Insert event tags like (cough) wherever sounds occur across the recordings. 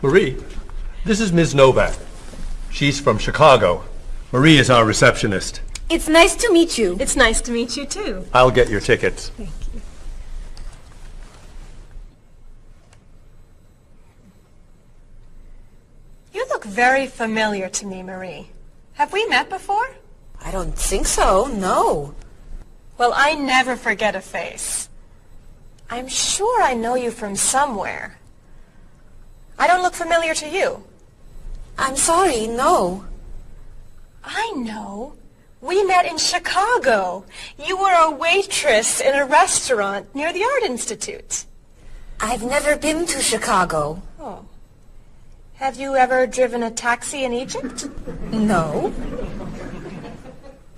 Marie, this is Ms. Novak. She's from Chicago. Marie is our receptionist. It's nice to meet you. It's nice to meet you, too. I'll get your tickets. Thank you. You look very familiar to me, Marie. Have we met before? I don't think so, no. Well, I never forget a face. I'm sure I know you from somewhere. I don't look familiar to you. I'm sorry, no. I know. We met in Chicago. You were a waitress in a restaurant near the Art Institute. I've never been to Chicago. Oh. Have you ever driven a taxi in Egypt? No.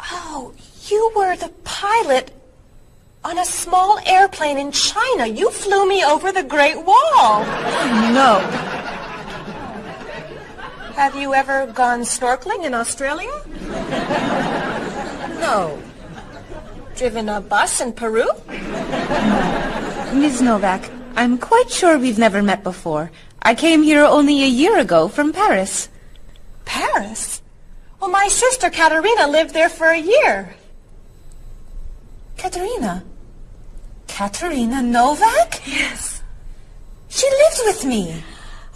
Oh, you were the pilot on a small airplane in China. You flew me over the Great Wall. Oh, no. Have you ever gone snorkeling in Australia? No. Driven a bus in Peru? Ms. Novak, I'm quite sure we've never met before. I came here only a year ago from Paris. Paris? Well, my sister Katerina lived there for a year. Katerina? Katerina Novak? Yes. She lived with me.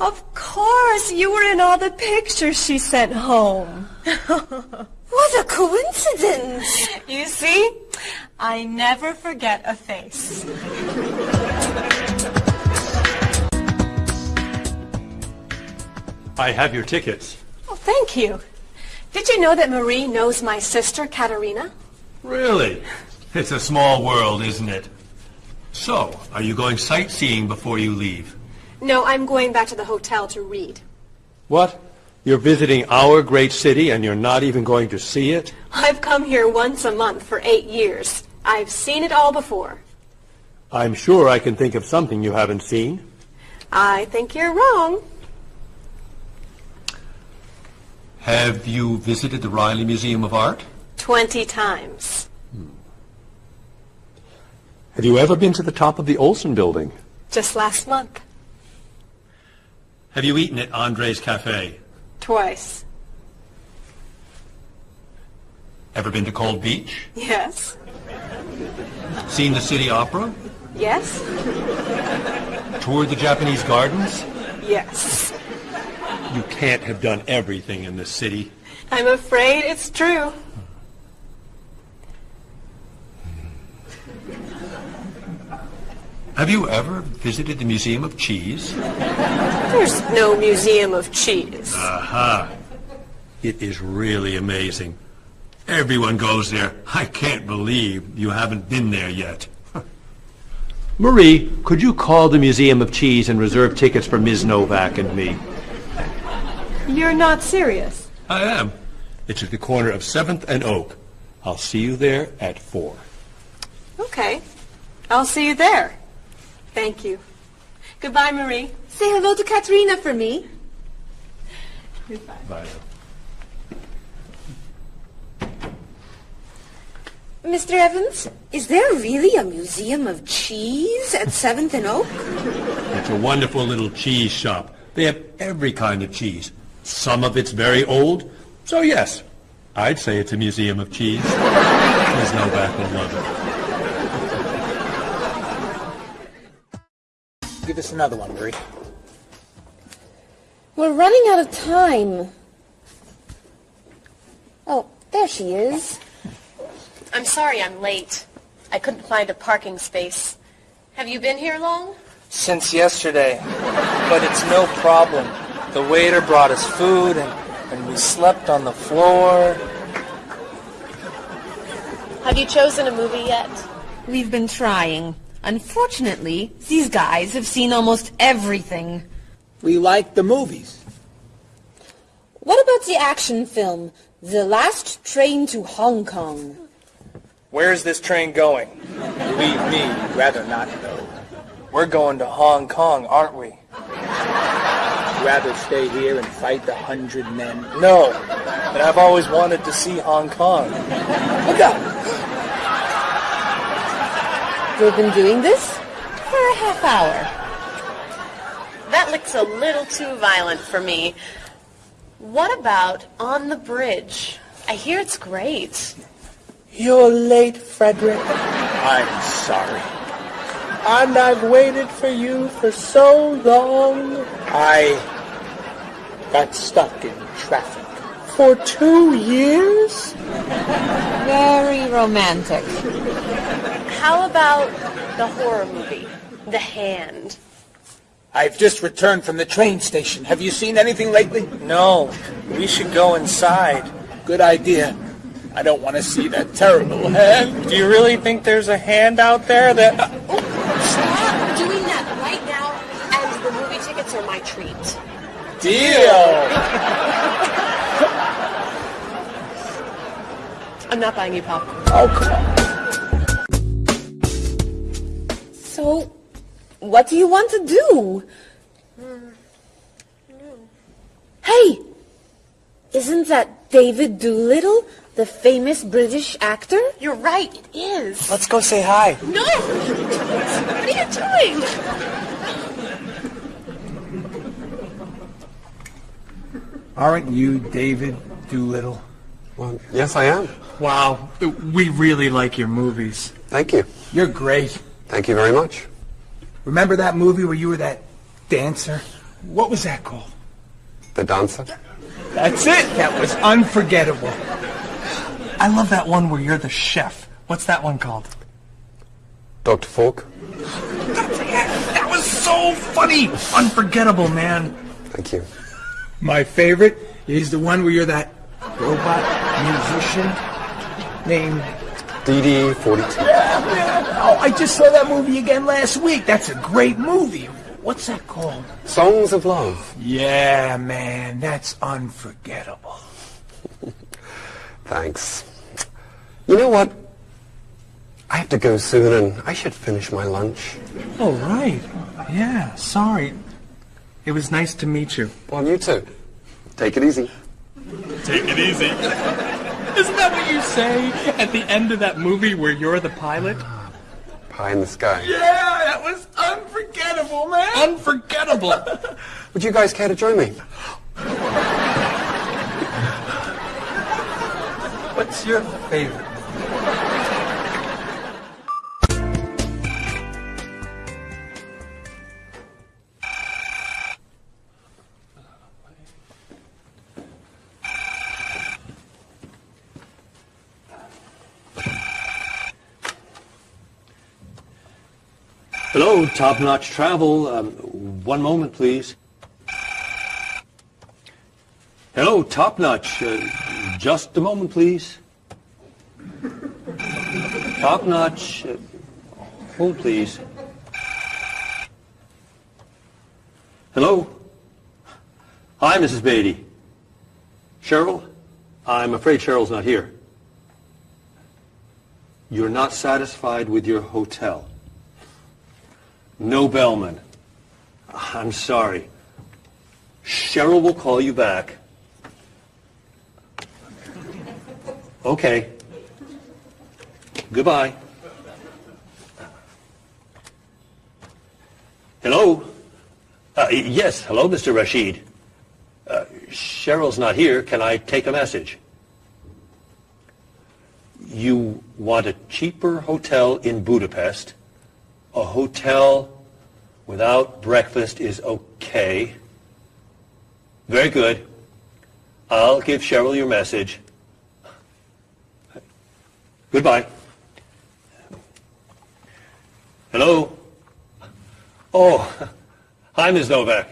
Of course, you were in all the pictures she sent home. (laughs) What a coincidence. You see, I never forget a face. I have your tickets. Oh, thank you. Did you know that Marie knows my sister, Katerina? Really? It's a small world, isn't it? So, are you going sightseeing before you leave? No, I'm going back to the hotel to read. What? You're visiting our great city and you're not even going to see it? I've come here once a month for eight years. I've seen it all before. I'm sure I can think of something you haven't seen. I think you're wrong. Have you visited the Riley Museum of Art? Twenty times. Have you ever been to the top of the Olson building? Just last month. Have you eaten at Andre's Cafe? Twice. Ever been to Cold Beach? Yes. Seen the City Opera? Yes. Toured the Japanese gardens? Yes. You can't have done everything in this city. I'm afraid it's true. Have you ever visited the Museum of Cheese? There's no museum of cheese. Aha. It is really amazing. Everyone goes there. I can't believe you haven't been there yet. (laughs) Marie, could you call the Museum of Cheese and reserve tickets for Ms. Novak and me? You're not serious. I am. It's at the corner of 7th and Oak. I'll see you there at 4. Okay. I'll see you there. Thank you. Goodbye, Marie. Say hello to Katerina for me. Goodbye. Bye. Mr. Evans, is there really a museum of cheese at 7th and Oak? It's a wonderful little cheese shop. They have every kind of cheese. Some of it's very old, so yes, I'd say it's a museum of cheese. Ms. Novak will love Give us another one, Marie. We're running out of time. Oh, there she is. I'm sorry I'm late. I couldn't find a parking space. Have you been here long? Since yesterday. But it's no problem. The waiter brought us food and, and we slept on the floor. Have you chosen a movie yet? We've been trying. Unfortunately, these guys have seen almost everything. We like the movies. What about the action film, The Last Train to Hong Kong? Where's this train going? Believe me, rather not know. We're going to Hong Kong, aren't we? Rather stay here and fight the hundred men? No, but I've always wanted to see Hong Kong. Look out! We've been doing this? For a half hour. That looks a little too violent for me. What about On the Bridge? I hear it's great. You're late, Frederick. I'm sorry. And I've waited for you for so long. I got stuck in traffic for two years. Very romantic. How about the horror movie, The Hand? I've just returned from the train station. Have you seen anything lately? No. We should go inside. Good idea. I don't want to see that terrible hand. Do you really think there's a hand out there that... Uh, uh, oh, stop doing that right now, and the movie tickets are my treat. Deal! (laughs) I'm not buying you popcorn. Oh, come on. So, what do you want to do? Hey! Isn't that David Doolittle, the famous British actor? You're right, it is. Let's go say hi. No! (laughs) What are you doing? Aren't you David Doolittle? Well, yes, I am. Wow, we really like your movies. Thank you. You're great. Thank you very much. Remember that movie where you were that dancer? What was that called? The dancer? That's it. That was unforgettable. I love that one where you're the chef. What's that one called? Dr. Falk? That was so funny. Unforgettable, man. Thank you. My favorite is the one where you're that robot musician named... DD42. (laughs) Oh, I just saw that movie again last week. That's a great movie. What's that called? Songs of Love. Yeah, man, that's unforgettable. (laughs) Thanks. You know what? I have to go soon and I should finish my lunch. Oh, right. Yeah, sorry. It was nice to meet you. Well, you too. Take it easy. Take it easy. (laughs) Isn't that what you say at the end of that movie where you're the pilot? Pie in the sky. Yeah, that was unforgettable, man. Unforgettable. (laughs) Would you guys care to join me? What's your favorite? Hello, Top Notch Travel. Um, one moment, please. Hello, Top Notch. Uh, just a moment, please. Top Notch. Uh, hold, please. Hello? Hi, Mrs. Beatty. Cheryl? I'm afraid Cheryl's not here. You're not satisfied with your hotel. No bellman. I'm sorry. Cheryl will call you back. Okay. Goodbye. Hello? Uh, yes, hello, Mr. Rashid. Uh, Cheryl's not here. Can I take a message? You want a cheaper hotel in Budapest? A hotel without breakfast is okay. Very good. I'll give Cheryl your message. Goodbye. Hello? Oh, hi, Ms. Novak.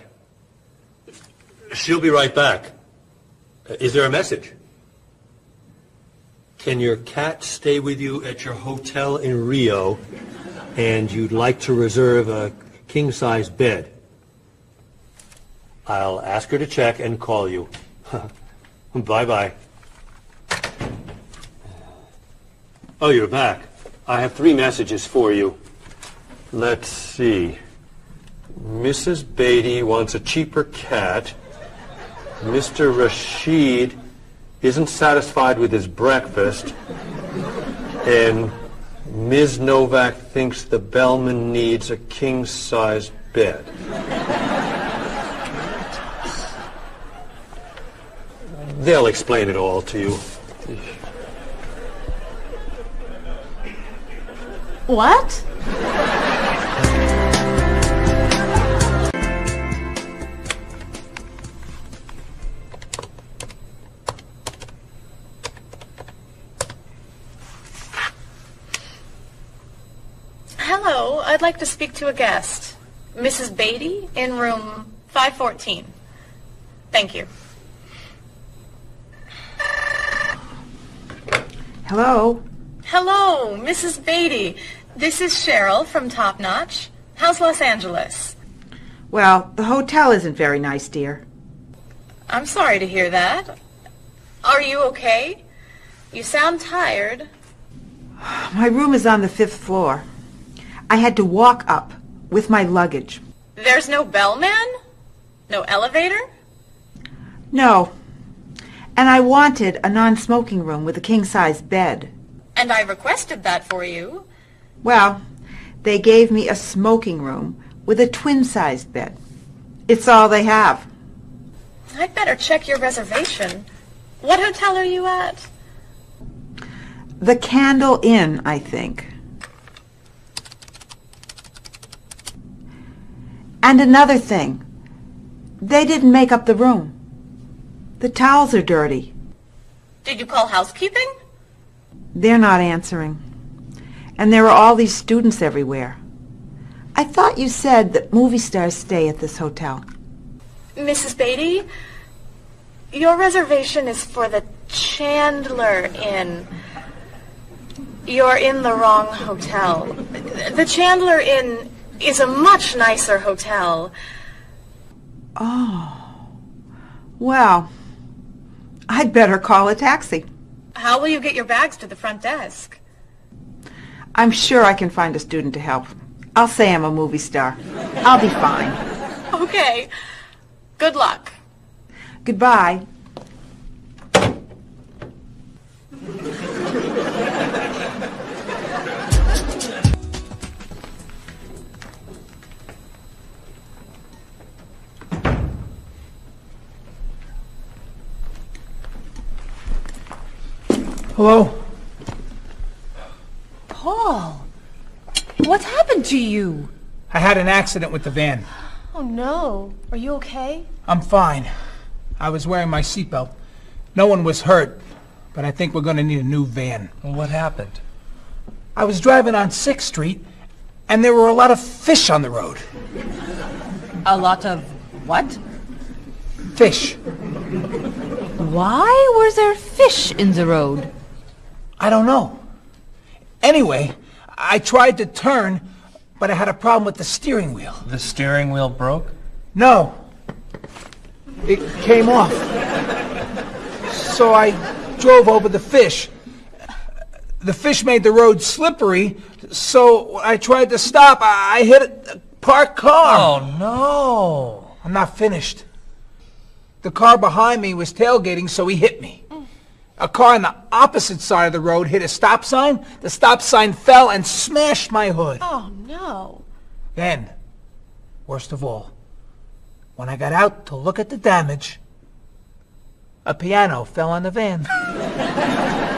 She'll be right back. Is there a message? Can your cat stay with you at your hotel in Rio and you'd like to reserve a king-size bed? I'll ask her to check and call you. (laughs) Bye-bye. Oh, you're back. I have three messages for you. Let's see. Mrs. Beatty wants a cheaper cat. Mr. Rashid isn't satisfied with his breakfast. And Ms. Novak thinks the bellman needs a king-sized bed. They'll explain it all to you. What? I'd like to speak to a guest. Mrs. Beatty in room 514. Thank you. Hello? Hello, Mrs. Beatty. This is Cheryl from Top Notch. How's Los Angeles? Well, the hotel isn't very nice, dear. I'm sorry to hear that. Are you okay? You sound tired. My room is on the fifth floor. I had to walk up with my luggage. There's no bellman? No elevator? No. And I wanted a non-smoking room with a king-size bed. And I requested that for you. Well, they gave me a smoking room with a twin-sized bed. It's all they have. I'd better check your reservation. What hotel are you at? The Candle Inn, I think. And another thing. They didn't make up the room. The towels are dirty. Did you call housekeeping? They're not answering. And there are all these students everywhere. I thought you said that movie stars stay at this hotel. Mrs. Beatty, your reservation is for the Chandler Inn. You're in the wrong hotel. The Chandler Inn is a much nicer hotel. Oh. Well, I'd better call a taxi. How will you get your bags to the front desk? I'm sure I can find a student to help. I'll say I'm a movie star. I'll be fine. (laughs) Okay. Good luck. Goodbye. Hello? Paul, what's happened to you? I had an accident with the van. Oh no. Are you okay? I'm fine. I was wearing my seatbelt. No one was hurt, but I think we're going to need a new van. What happened? I was driving on 6th Street, and there were a lot of fish on the road. A lot of what? Fish. Why were there fish in the road? I don't know. Anyway, I tried to turn, but I had a problem with the steering wheel. The steering wheel broke? No. It came off. So I drove over the fish. The fish made the road slippery, so I tried to stop, I I hit a parked car. Oh, no. I'm not finished. The car behind me was tailgating, so he hit me. A car on the opposite side of the road hit a stop sign. The stop sign fell and smashed my hood. Oh no. Then, worst of all, when I got out to look at the damage, a piano fell on the van. (laughs)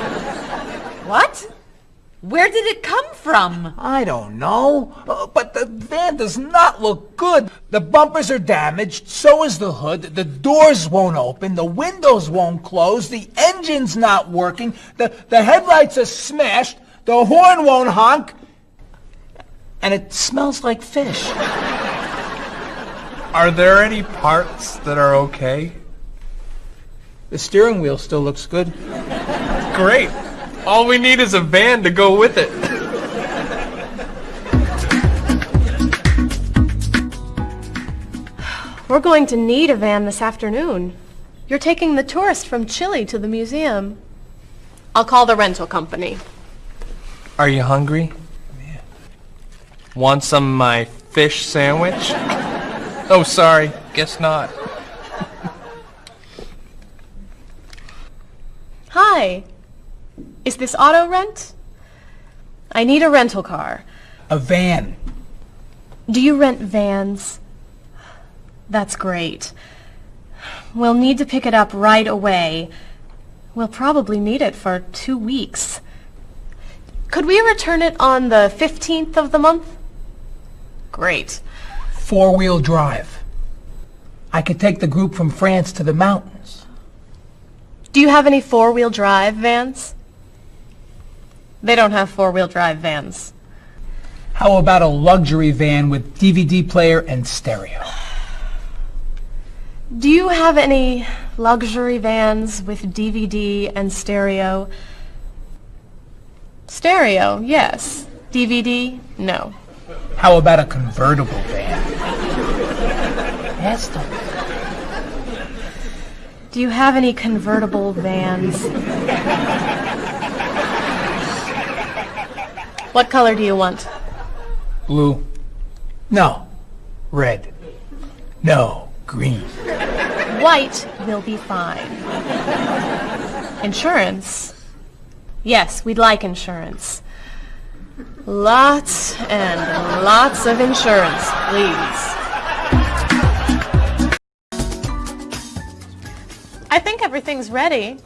What? Where did it come from? I don't know, uh, but the van does not look good. The bumpers are damaged, so is the hood, the doors won't open, the windows won't close, the engine's not working, the, the headlights are smashed, the horn won't honk, and it smells like fish. Are there any parts that are okay? The steering wheel still looks good. Great. All we need is a van to go with it. We're going to need a van this afternoon. You're taking the tourist from Chile to the museum. I'll call the rental company. Are you hungry? Yeah. Want some of my fish sandwich? Oh, sorry. Guess not. Hi. Is this auto rent? I need a rental car. A van. Do you rent vans? That's great. We'll need to pick it up right away. We'll probably need it for two weeks. Could we return it on the 15th of the month? Great. Four-wheel drive. I could take the group from France to the mountains. Do you have any four-wheel drive vans? They don't have four-wheel drive vans. How about a luxury van with DVD player and stereo? Do you have any luxury vans with DVD and stereo? Stereo, yes. DVD, no. How about a convertible van? Yes. Do you have any convertible vans? What color do you want? Blue. No. Red. No. Green. White will be fine. Insurance? Yes, we'd like insurance. Lots and lots of insurance, please. I think everything's ready.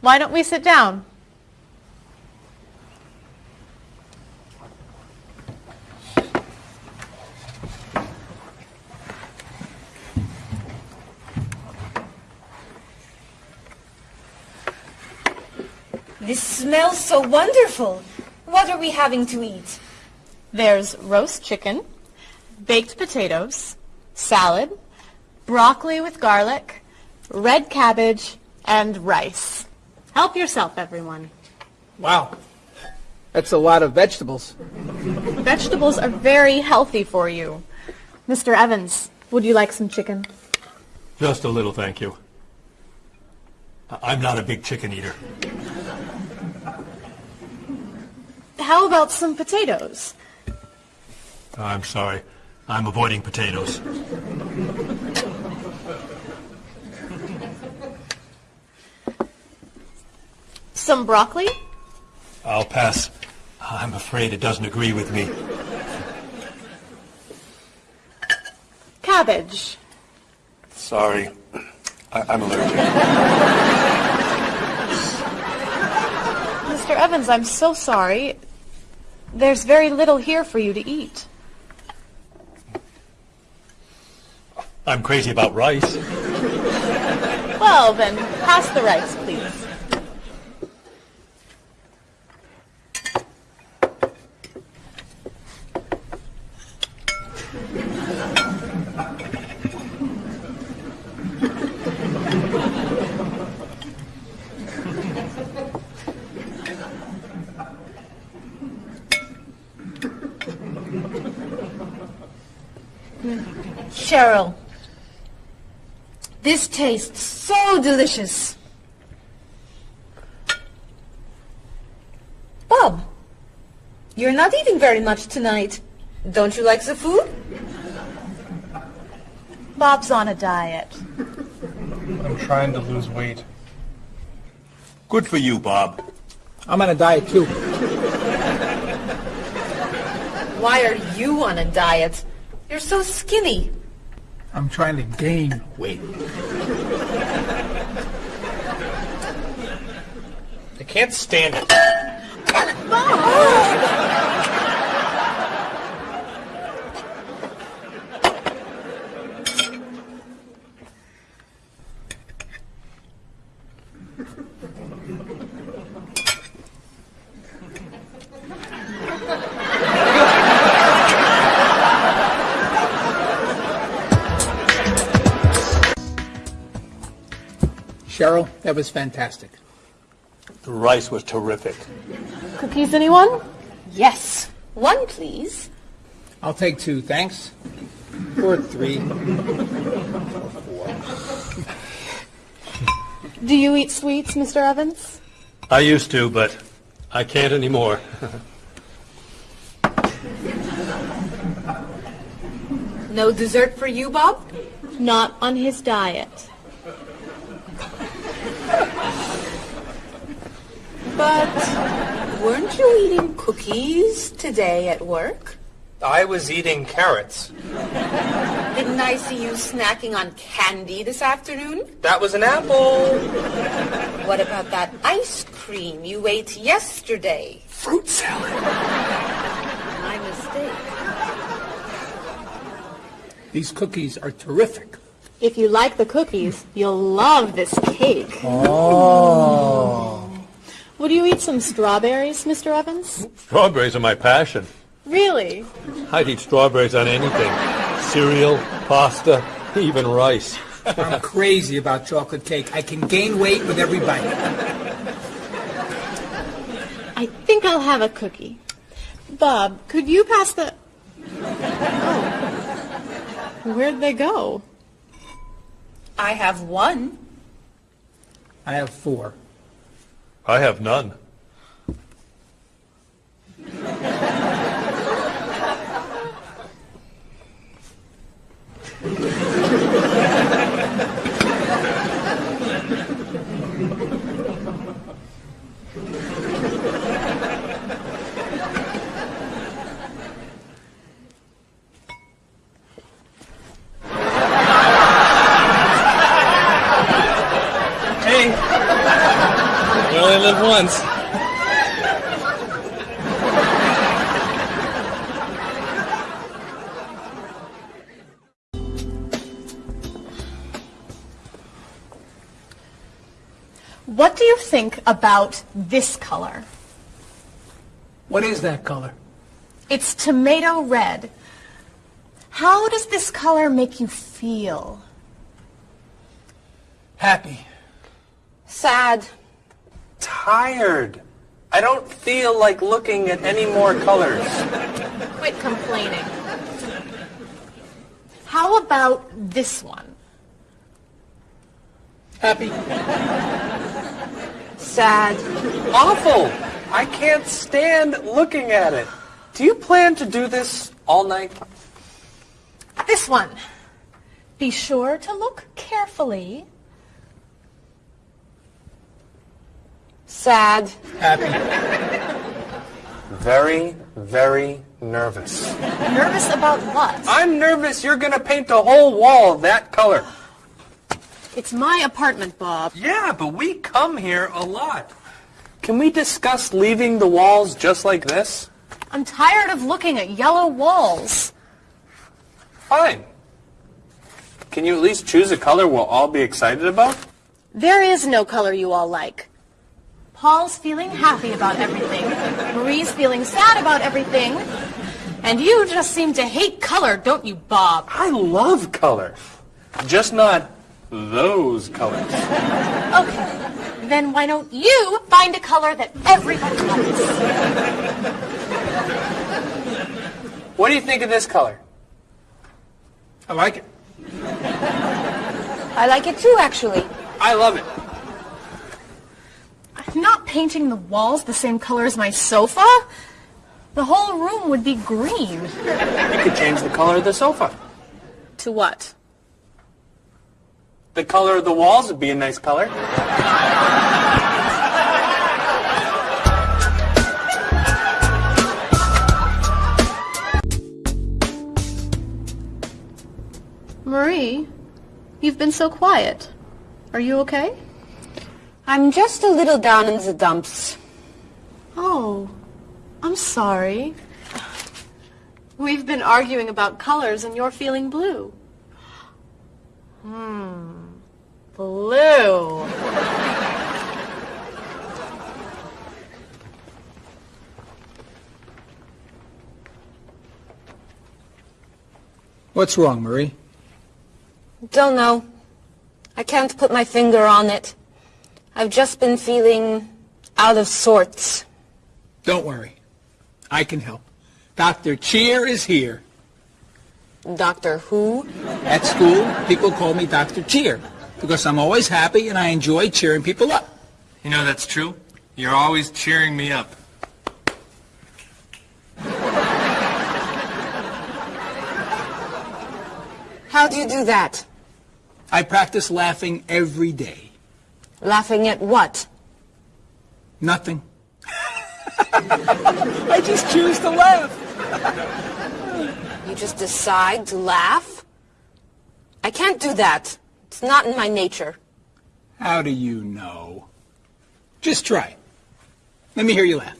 Why don't we sit down? This smells so wonderful. What are we having to eat? There's roast chicken, baked potatoes, salad, broccoli with garlic, red cabbage, and rice. Help yourself, everyone. Wow. That's a lot of vegetables. Vegetables are very healthy for you. Mr. Evans, would you like some chicken? Just a little, thank you. I- I'm not a big chicken eater. How about some potatoes? Oh, I'm sorry. I'm avoiding potatoes. Some broccoli? I'll pass. I'm afraid it doesn't agree with me. Cabbage? Sorry. I- I'm allergic. Mr. Evans, I'm so sorry. There's very little here for you to eat. I'm crazy about rice. Well, then, pass the rice, please. Cheryl, this tastes so delicious. Bob, you're not eating very much tonight. Don't you like the food? Bob's on a diet. I'm trying to lose weight. Good for you, Bob. I'm on a diet too. Why are you on a diet? You're so skinny. I'm trying to gain weight. I can't stand it. That was fantastic. The rice was terrific. Cookies, anyone? Yes. One, please. I'll take two, thanks. Or three. Do you eat sweets, Mr. Evans? I used to, but I can't anymore. No dessert for you, Bob? Not on his diet. But weren't you eating cookies today at work? I was eating carrots. Didn't I see you snacking on candy this afternoon? That was an apple. What about that ice cream you ate yesterday? Fruit salad. My mistake. These cookies are terrific. If you like the cookies, you'll love this cake. Oh. Would you eat some strawberries, Mr. Evans? Strawberries are my passion. Really? I'd eat strawberries on anything. Cereal, pasta, even rice. I'm crazy about chocolate cake. I can gain weight with every bite. I think I'll have a cookie. Bob, could you pass the... Oh. Where'd they go? I have one. I have four. I have none. Hey, you only live once. What do you think about this color? What is that color? It's tomato red. How does this color make you feel? Happy. Sad. Tired. I don't feel like looking at any more colors. Quit complaining. How about this one? Happy. Sad. Awful. I can't stand looking at it. Do you plan to do this all night? This one. Be sure to look carefully. Sad. Happy. Very, very nervous. Nervous about what? I'm nervous you're gonna paint the whole wall that color. It's my apartment, Bob. Yeah, but we come here a lot. Can we discuss leaving the walls just like this? I'm tired of looking at yellow walls. Fine. Can you at least choose a color we'll all be excited about? There is no color you all like. Paul's feeling happy about everything. Marie's feeling sad about everything. And you just seem to hate color, don't you, Bob? I love color. Just not those colors. Okay. Then why don't you find a color that everybody loves? What do you think of this color? I like it. I like it too, actually. I love it. I'm not painting the walls the same color as my sofa. The whole room would be green. You could change the color of the sofa. To what? The color of the walls would be a nice color. Marie, you've been so quiet. Are you okay? I'm just a little down in the dumps. Oh, I'm sorry. We've been arguing about colors and you're feeling blue. Hmm. Blue. What's wrong, Marie? Don't know. I can't put my finger on it. I've just been feeling out of sorts. Don't worry. I can help. Dr. Cheer is here. Doctor Who? At school, people call me Dr. Cheer because I'm always happy and I enjoy cheering people up. You know that's true. You're always cheering me up. How do you do that? I practice laughing every day. Laughing at what? Nothing. I just choose to laugh. You just decide to laugh? I can't do that. It's not in my nature. How do you know? Just try. Let me hear you laugh.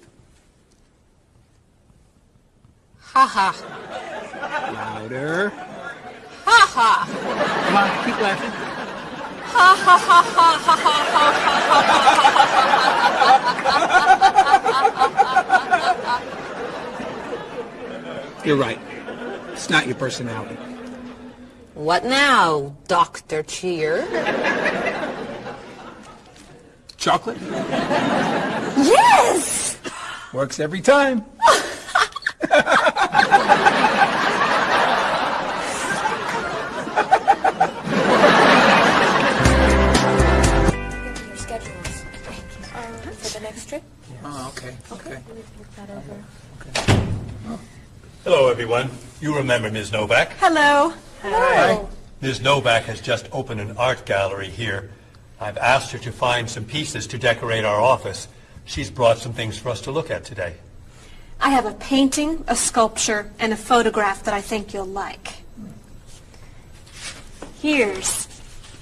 Ha ha. Louder. Ha ha. Come on, keep laughing. You're right. It's not your personality. What now, Dr. Cheer? Chocolate? Yes! Works every time. (laughs) Okay. Okay. Look that over. Hello, everyone. You remember Ms. Novak? Hello. Hello. Hi. Ms. Novak has just opened an art gallery here. I've asked her to find some pieces to decorate our office. She's brought some things for us to look at today. I have a painting, a sculpture, and a photograph that I think you'll like. Here's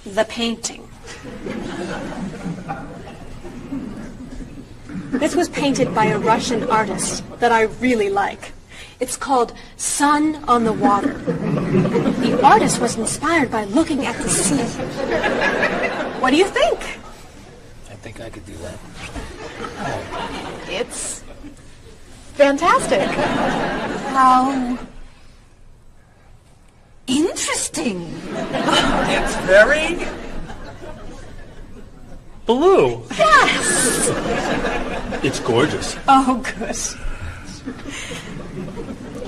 the painting. This was painted by a Russian artist that I really like. It's called Sun on the Water. The artist was inspired by looking at the sea. What do you think? I think I could do that. It's fantastic. How interesting. It's very blue. Yes. It's gorgeous. Oh, good.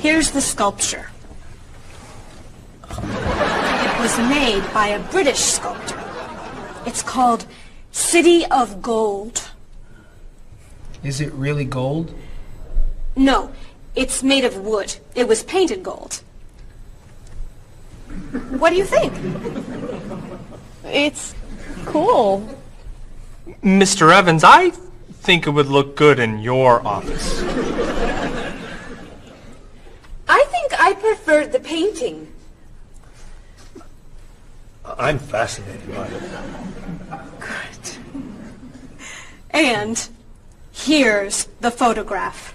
Here's the sculpture. It was made by a British sculptor. It's called City of Gold. Is it really gold? No, it's made of wood. It was painted gold. What do you think? It's cool. Mr. Evans, I think it would look good in your office. I think I prefer the painting. I'm fascinated by it. Good. And here's the photograph.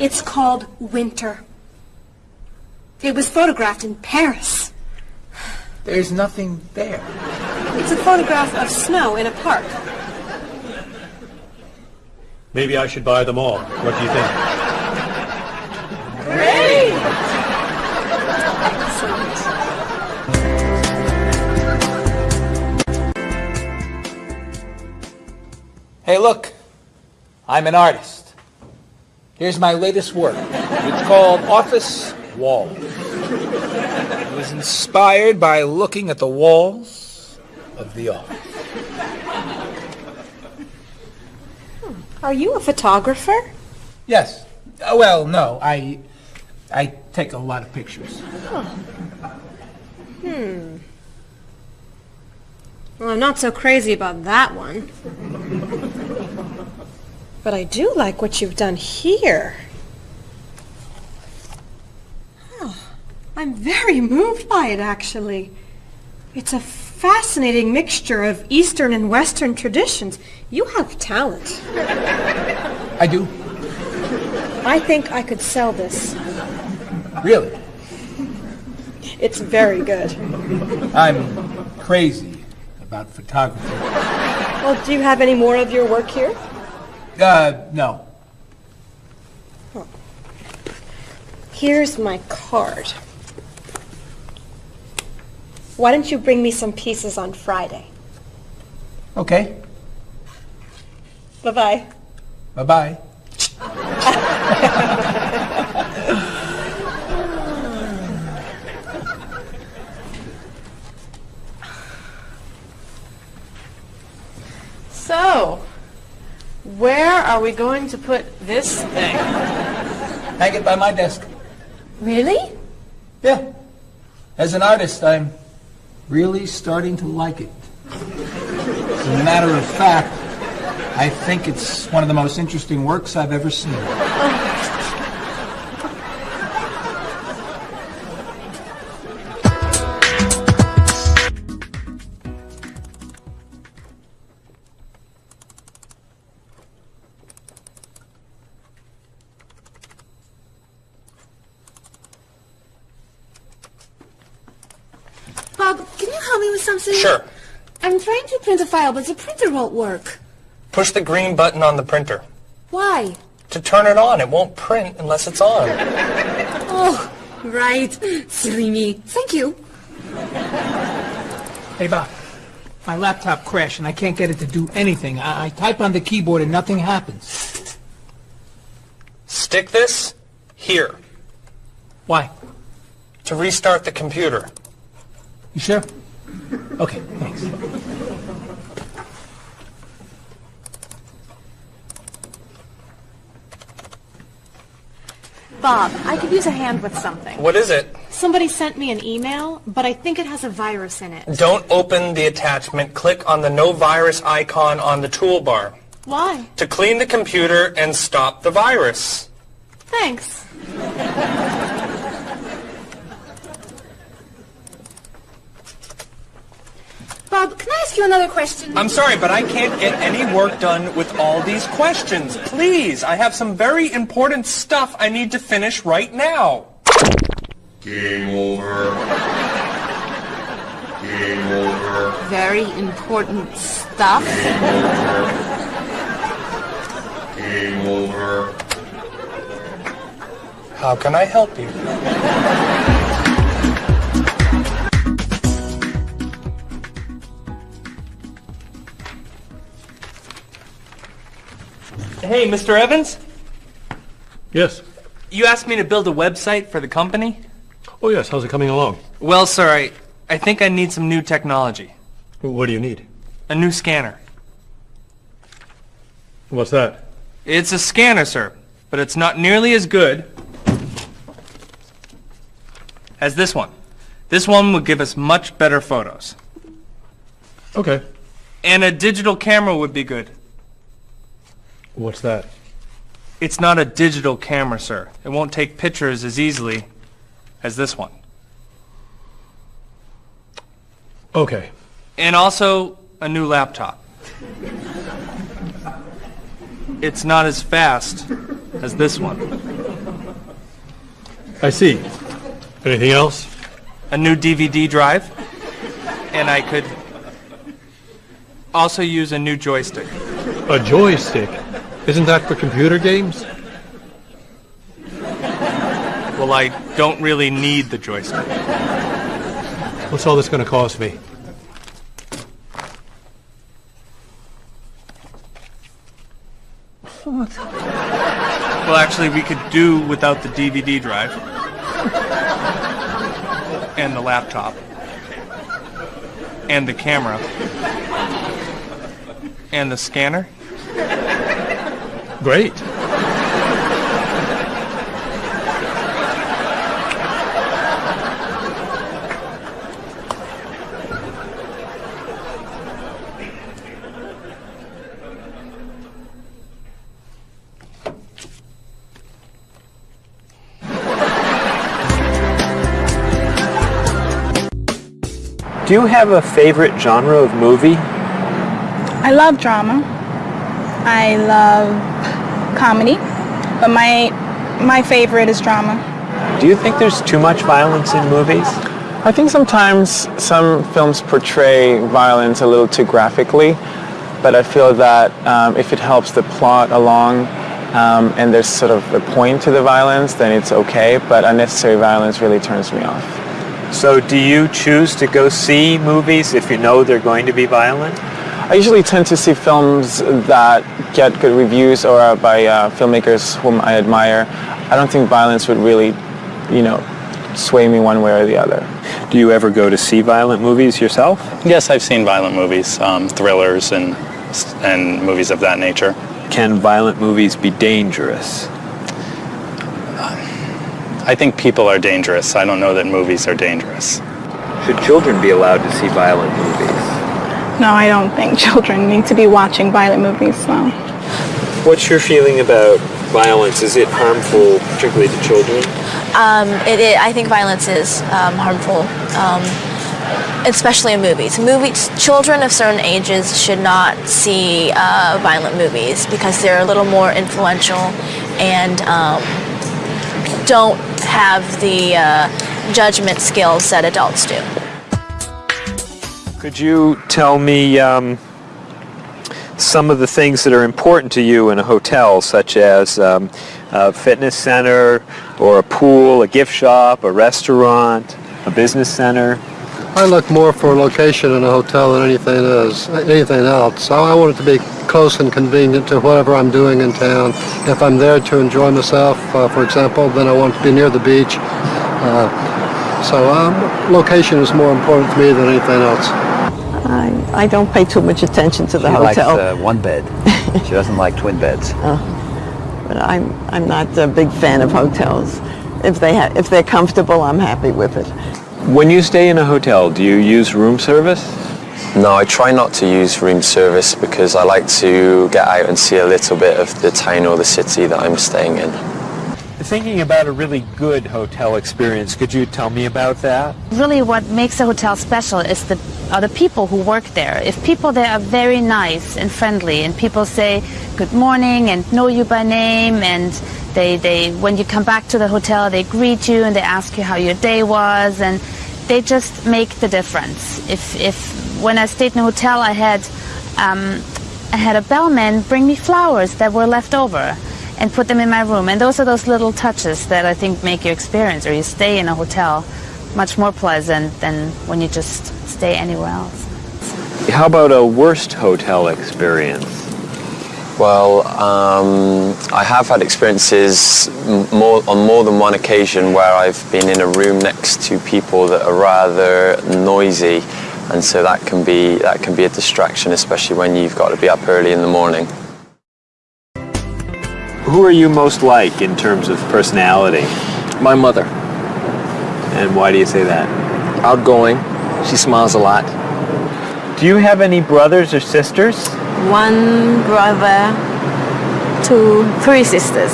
It's called Winter. It was photographed in Paris. There's nothing there. It's a photograph of snow in a park. Maybe I should buy them all. What do you think? Great! Hey, look. I'm an artist. Here's my latest work. It's called Office Wall. It was inspired by looking at the walls of the office. Are you a photographer? Yes. Uh, well, no. I I take a lot of pictures. Hmm. Well, I'm not so crazy about that one. But I do like what you've done here. Oh, I'm very moved by it, actually. It's a fascinating mixture of Eastern and Western traditions. You have talent. I do. I think I could sell this. Really. It's very good. I'm crazy about photography. Well, do you have any more of your work here? Uh, no. Here's my card. Why don't you bring me some pieces on Friday? Okay. Bye-bye. Bye-bye. (laughs) So, where are we going to put this thing? Hang it by my desk. Really? Yeah. As an artist, I'm really starting to like it. As a matter of fact, I think it's one of the most interesting works I've ever seen. Oh. Help me with something? Sure. I'm trying to print a file, but the printer won't work. Push the green button on the printer. Why? To turn it on, it won't print unless it's on. Oh, right. Silly me. Thank you. Hey, Bob. My laptop crashed and I can't get it to do anything. I, I type on the keyboard and nothing happens. Stick this here Why? to restart the computer. You sure? Okay, thanks. Bob, I could use a hand with something. What is it? Somebody sent me an email, but I think it has a virus in it. Don't open the attachment. Click on the no virus icon on the toolbar Why? to clean the computer and stop the virus. Thanks. Bob, can I ask you another question? I'm sorry, but I can't get any work done with all these questions. Please, I have some very important stuff I need to finish right now. Game over. Game over. Very important stuff. Game over. How can I help you? Hey, Mr. Evans? Yes. You asked me to build a website for the company? Oh, yes. How's it coming along? Well, sir, I, I think I need some new technology. What do you need? A new scanner. What's that? It's a scanner, sir, but it's not nearly as good as this one. This one would give us much better photos. Okay. And a digital camera would be good. What's that? It's not a digital camera, sir. It won't take pictures as easily as this one. Okay. And also a new laptop. It's not as fast as this one. I see. Anything else? A new DVD drive. And I could also use a new joystick. A joystick? Isn't that for computer games? Well, I don't really need the joystick. What's all this going to cost me? What? Well, actually, we could do without the DVD drive. And the laptop. And the camera. And the scanner. Great. Do you have a favorite genre of movie? I love drama. I love comedy, but my my favorite is drama. Do you think there's too much violence in movies? I think sometimes some films portray violence a little too graphically, but I feel that um, if it helps the plot along um, and there's sort of a point to the violence, then it's okay, but unnecessary violence really turns me off. So do you choose to go see movies if you know they're going to be violent? I usually tend to see films that get good reviews or are by uh, filmmakers whom I admire. I don't think violence would really, you know, sway me one way or the other. Do you ever go to see violent movies yourself? Yes, I've seen violent movies, um, thrillers and and movies of that nature. Can violent movies be dangerous? I think people are dangerous. I don't know that movies are dangerous. Should children be allowed to see violent movies? No, I don't think (laughs) children need to be watching violent movies. No. What's your feeling about violence? Is it harmful, particularly to children? Um, it, it, I think violence is um, harmful, um, especially in movies. Movies, children of certain ages should not see uh, violent movies because they're a little more influential and um, don't have the uh, judgment skills that adults do. Could you tell me um, some of the things that are important to you in a hotel, such as um, a fitness center, or a pool, a gift shop, a restaurant, a business center? I look more for location in a hotel than anything is, anything else. I I want it to be close and convenient to whatever I'm doing in town. If I'm there to enjoy myself, uh, for example, then I want to be near the beach. Uh, so um, location is more important to me than anything else. I, I don't pay too much attention to the she hotel. likes uh, one bed. (laughs) she doesn't like twin beds. Oh, but I'm I'm not a big fan of hotels. If they ha- if they're comfortable, I'm happy with it. When you stay in a hotel, do you use room service? No, I try not to use room service because I like to get out and see a little bit of the town or the city that I'm staying in. Thinking about a really good hotel experience, could you tell me about that? Really what makes a hotel special is the are the people who work there. If people there are very nice and friendly and people say good morning and know you by name and they, they when you come back to the hotel they greet you and they ask you how your day was and they just make the difference. If if when I stayed in a hotel I had um, I had a bellman bring me flowers that were left over and put them in my room. And those are those little touches that I think make your experience or you stay in a hotel much more pleasant than when you just stay anywhere else. How about a worst hotel experience? Well, um, I have had experiences more, on more than one occasion where I've been in a room next to people that are rather noisy, and so that can be that can be a distraction, especially when you've got to be up early in the morning. Who are you most like in terms of personality? My mother. And why do you say that? Outgoing. She smiles a lot. Do you have any brothers or sisters? One brother, two, three sisters.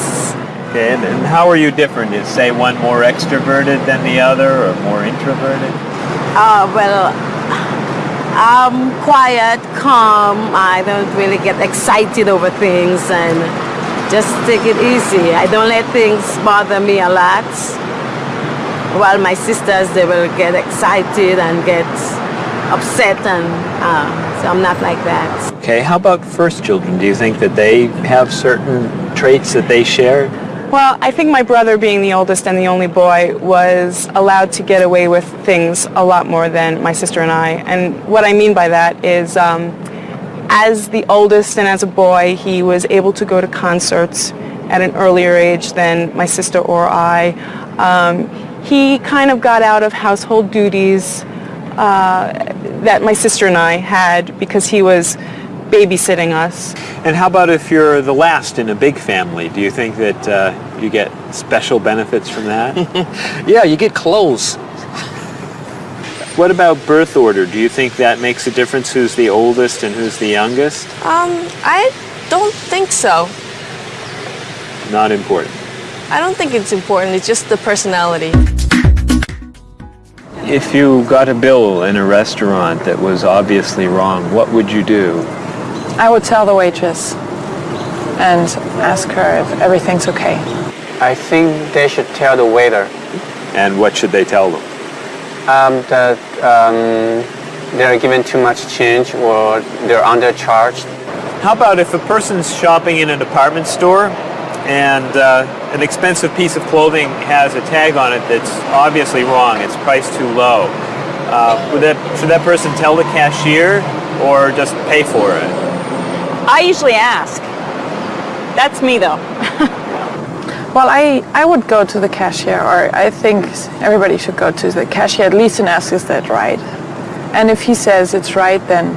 Okay, and, and how are you different? Is say one more extroverted than the other or more introverted? Uh, well, I'm quiet, calm. I don't really get excited over things and just take it easy. I don't let things bother me a lot. While my sisters, they will get excited and get upset and uh, so I'm not like that. Okay, how about first children? Do you think that they have certain traits that they share? Well, I think my brother, being the oldest and the only boy, was allowed to get away with things a lot more than my sister and I. And what I mean by that is, um, as the oldest and as a boy, he was able to go to concerts at an earlier age than my sister or I. Um, he kind of got out of household duties uh, that my sister and I had because he was babysitting us. And how about if you're the last in a big family? Do you think that uh, you get special benefits from that? (laughs) yeah, you get clothes. What about birth order? Do you think that makes a difference who's the oldest and who's the youngest? Um, I don't think so. Not important. I don't think it's important. It's just the personality. If you got a bill in a restaurant that was obviously wrong, what would you do? I would tell the waitress and ask her if everything's okay. I think they should tell the waiter And what should they tell them? Um, that um, they're given too much change or they're undercharged. How about if a person's shopping in a department store and uh, an expensive piece of clothing has a tag on it that's obviously wrong, it's priced too low. Uh, would that, should that person tell the cashier or just pay for it? I usually ask. That's me though. (laughs) well, I, I would go to the cashier, or I think everybody should go to the cashier at least and ask, is that right? And if he says it's right, then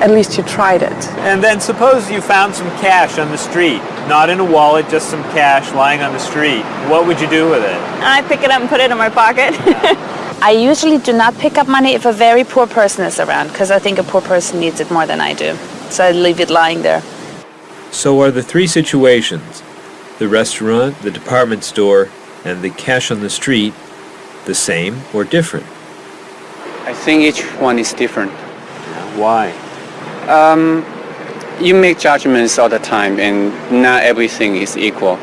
at least you tried it. And then suppose you found some cash on the street, not in a wallet, just some cash lying on the street. What would you do with it? I pick it up and put it in my pocket. (laughs) I usually do not pick up money if a very poor person is around because I think a poor person needs it more than I do. So I leave it lying there. So are the three situations, the restaurant, the department store, and the cash on the street, the same or different? I think each one is different. Why? Um, you make judgments all the time and not everything is equal.